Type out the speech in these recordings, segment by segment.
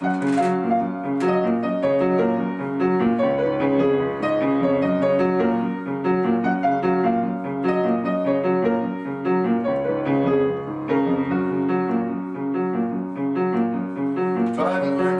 Driving like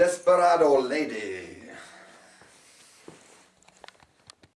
Desperado lady.